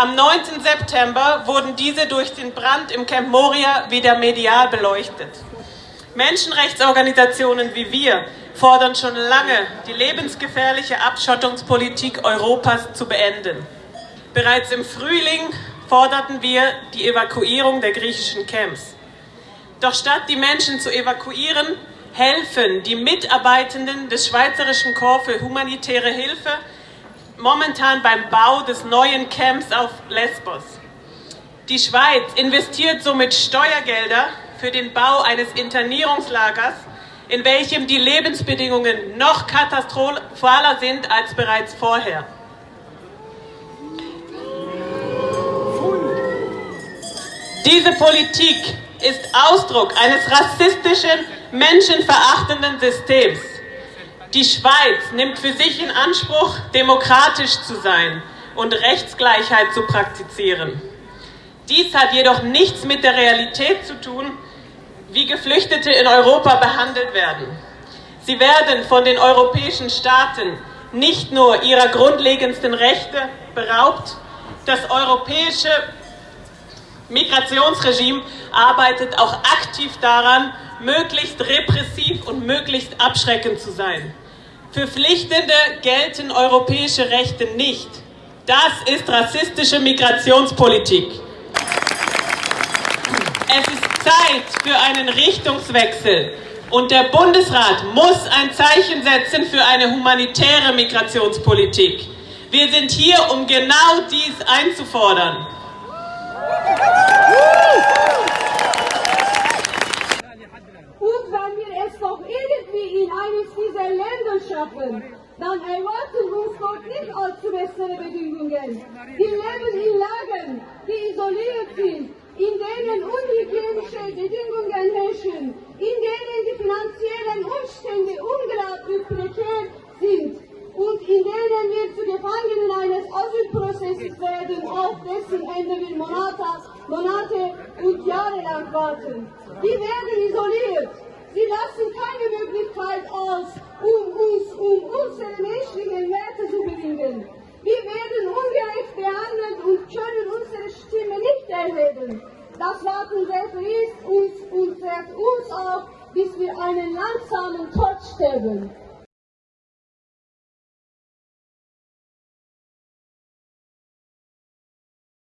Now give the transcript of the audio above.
Am 9. September wurden diese durch den Brand im Camp Moria wieder medial beleuchtet. Menschenrechtsorganisationen wie wir fordern schon lange, die lebensgefährliche Abschottungspolitik Europas zu beenden. Bereits im Frühling forderten wir die Evakuierung der griechischen Camps. Doch statt die Menschen zu evakuieren, helfen die Mitarbeitenden des Schweizerischen Korps für humanitäre Hilfe momentan beim Bau des neuen Camps auf Lesbos. Die Schweiz investiert somit Steuergelder für den Bau eines Internierungslagers, in welchem die Lebensbedingungen noch katastrophaler sind als bereits vorher. Diese Politik ist Ausdruck eines rassistischen, menschenverachtenden Systems. Die Schweiz nimmt für sich in Anspruch, demokratisch zu sein und Rechtsgleichheit zu praktizieren. Dies hat jedoch nichts mit der Realität zu tun, wie Geflüchtete in Europa behandelt werden. Sie werden von den europäischen Staaten nicht nur ihrer grundlegendsten Rechte beraubt, das europäische Migrationsregime arbeitet auch aktiv daran, möglichst repressiv und möglichst abschreckend zu sein. Für Pflichtende gelten europäische Rechte nicht. Das ist rassistische Migrationspolitik. Es ist Zeit für einen Richtungswechsel. Und der Bundesrat muss ein Zeichen setzen für eine humanitäre Migrationspolitik. Wir sind hier, um genau dies einzufordern. Und wir doch irgendwie in eines dieser Länder schaffen, dann erwarten uns dort nicht allzu bessere Bedingungen. Wir leben in Lagen, die isoliert sind, in denen unhygienische Bedingungen herrschen, in denen die finanziellen Umstände unglaublich prekär sind und in denen wir zu Gefangenen eines Asylprozesses werden, auf dessen Ende wir Monate, Monate und Jahre lang warten. Die werden isoliert. Sie lassen keine Möglichkeit aus, um uns, um unsere menschlichen Werte zu bedingen. Wir werden ungerecht behandelt und können unsere Stimme nicht erheben. Das Warten zerfließt uns und trägt uns auf, bis wir einen langsamen Tod sterben.